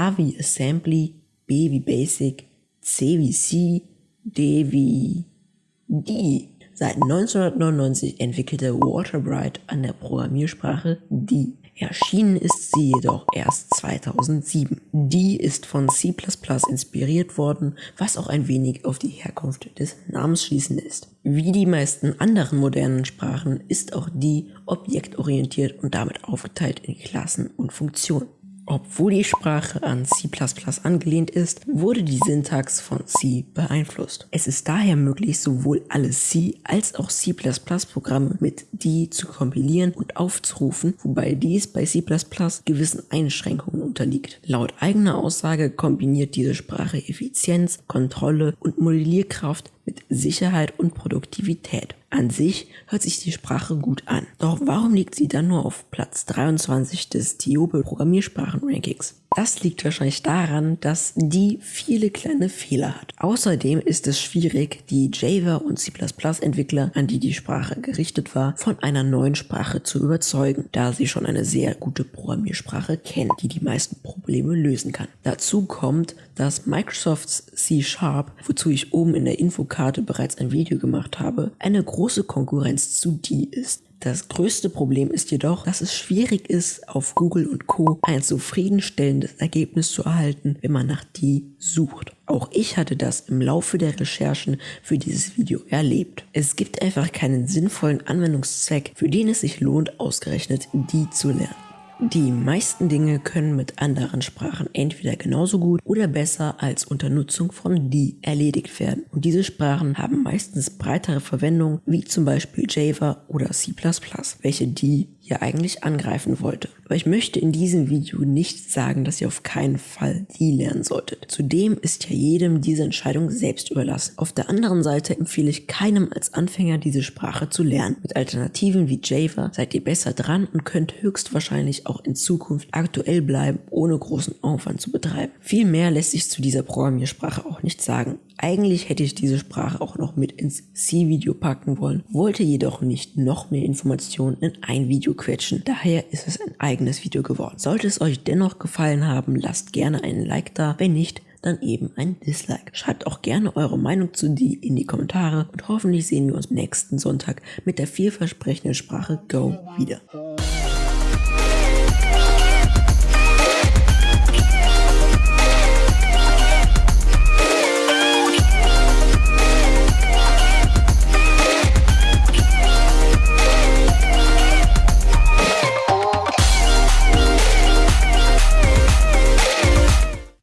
A wie Assembly, B wie Basic, C wie C, D wie D. Seit 1999 entwickelte Waterbright an der Programmiersprache D. Erschienen ist sie jedoch erst 2007. Die ist von C++ inspiriert worden, was auch ein wenig auf die Herkunft des Namens schließen ist. Wie die meisten anderen modernen Sprachen ist auch die objektorientiert und damit aufgeteilt in Klassen und Funktionen. Obwohl die Sprache an C++ angelehnt ist, wurde die Syntax von C beeinflusst. Es ist daher möglich, sowohl alle C- als auch C++-Programme mit D zu kompilieren und aufzurufen, wobei dies bei C++ gewissen Einschränkungen unterliegt. Laut eigener Aussage kombiniert diese Sprache Effizienz, Kontrolle und Modellierkraft mit Sicherheit und Produktivität. An sich hört sich die Sprache gut an. Doch warum liegt sie dann nur auf Platz 23 des TIOBE Programmiersprachen Rankings? Das liegt wahrscheinlich daran, dass die viele kleine Fehler hat. Außerdem ist es schwierig, die Java und C++ Entwickler, an die die Sprache gerichtet war, von einer neuen Sprache zu überzeugen, da sie schon eine sehr gute Programmiersprache kennen, die die meisten Probleme lösen kann. Dazu kommt, dass Microsofts C Sharp, wozu ich oben in der Infokarte bereits ein Video gemacht habe, eine große Konkurrenz zu D ist. Das größte Problem ist jedoch, dass es schwierig ist, auf Google und Co. ein zufriedenstellendes Ergebnis zu erhalten, wenn man nach die sucht. Auch ich hatte das im Laufe der Recherchen für dieses Video erlebt. Es gibt einfach keinen sinnvollen Anwendungszweck, für den es sich lohnt, ausgerechnet die zu lernen. Die meisten Dinge können mit anderen Sprachen entweder genauso gut oder besser als unter Nutzung von die erledigt werden. Und diese Sprachen haben meistens breitere Verwendung, wie zum Beispiel Java oder C++, welche die hier eigentlich angreifen wollte. Aber ich möchte in diesem Video nicht sagen, dass ihr auf keinen Fall die lernen solltet. Zudem ist ja jedem diese Entscheidung selbst überlassen. Auf der anderen Seite empfehle ich keinem als Anfänger diese Sprache zu lernen. Mit Alternativen wie Java seid ihr besser dran und könnt höchstwahrscheinlich auch in Zukunft aktuell bleiben, ohne großen Aufwand zu betreiben. Viel mehr lässt sich zu dieser Programmiersprache auch nicht sagen. Eigentlich hätte ich diese Sprache auch noch mit ins C-Video packen wollen, wollte jedoch nicht noch mehr Informationen in ein Video quetschen. Daher ist es ein eigenes Video geworden. Sollte es euch dennoch gefallen haben, lasst gerne einen Like da. Wenn nicht, dann eben ein Dislike. Schreibt auch gerne eure Meinung zu die in die Kommentare und hoffentlich sehen wir uns nächsten Sonntag mit der vielversprechenden Sprache Go wieder.